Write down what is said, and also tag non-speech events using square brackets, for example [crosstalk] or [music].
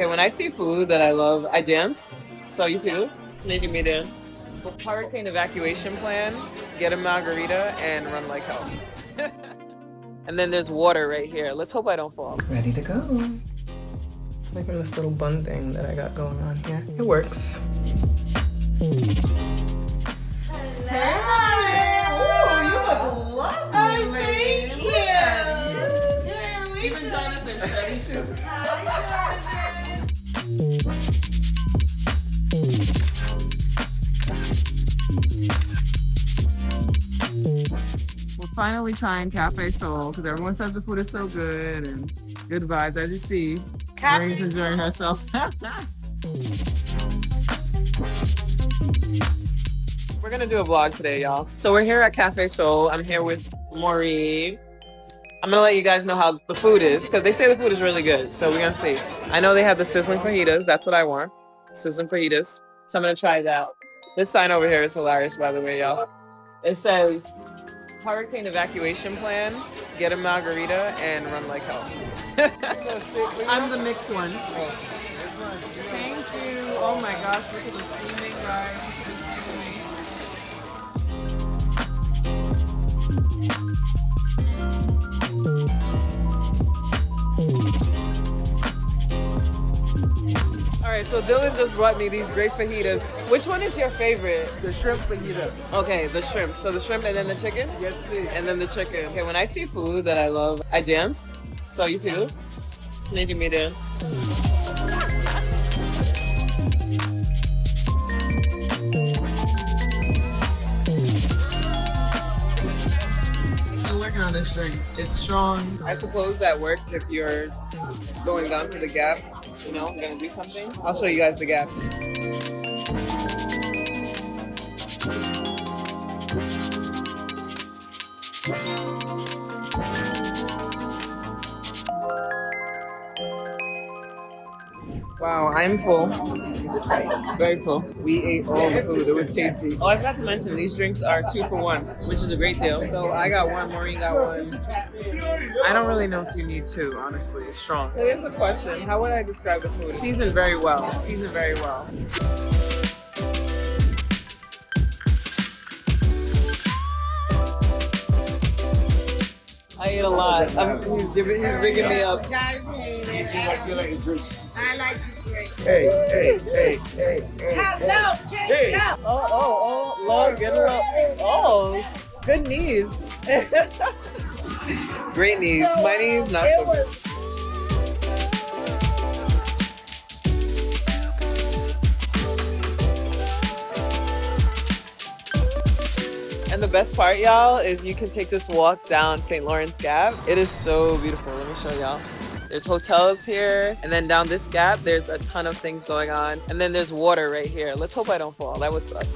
Okay, when I see food that I love, I dance. So you see this? Need me to hurricane evacuation plan, get a margarita, and run like hell. [laughs] and then there's water right here. Let's hope I don't fall. Ready to go. Making this little bun thing that I got going on here. It works. Hey! Ooh, you look lovely, oh, thank you. Even Jonathan said he should. Hi, Jonathan. finally trying Cafe Sol because everyone says the food is so good and good vibes. As you see, Marie's enjoying herself. [laughs] we're gonna do a vlog today, y'all. So we're here at Cafe Sol. I'm here with Maureen. I'm gonna let you guys know how the food is because they say the food is really good. So we're gonna see. I know they have the sizzling fajitas. That's what I want. Sizzling fajitas. So I'm gonna try that. This sign over here is hilarious, by the way, y'all. It says hurricane evacuation plan, get a margarita, and run like hell. [laughs] I'm the mixed one. Thank you. Oh my gosh, look at the steaming, guys. All right, so Dylan just brought me these great fajitas. Which one is your favorite? The shrimp fajita. Okay, the shrimp. So the shrimp and then the chicken? Yes, please. And then the chicken. Okay, when I see food that I love, I dance. So you see this? Need me. On this. It's strong. I suppose that works if you're going down to the gap you know, I'm gonna do something. I'll show you guys the gap. Wow, I'm full. Very full. We ate all the food. It was tasty. Oh, I forgot to mention, these drinks are two for one, which is a great deal. So I got one, Maureen got one. I don't really know if you need two, honestly. It's strong. So here's the question. How would I describe the food? Seasoned very well. Seasoned very well. Ate a lot. I'm, he's, giving, he's bringing me up. Guys, I like to drink. Hey, hey, hey, hey, hey. Hello, hey. Oh, oh, oh, Lord, get her up. Oh, good knees. [laughs] Great knees. My knees, not so good. And the best part, y'all, is you can take this walk down St. Lawrence Gap. It is so beautiful. Let me show y'all. There's hotels here, and then down this gap, there's a ton of things going on. And then there's water right here. Let's hope I don't fall. That would suck.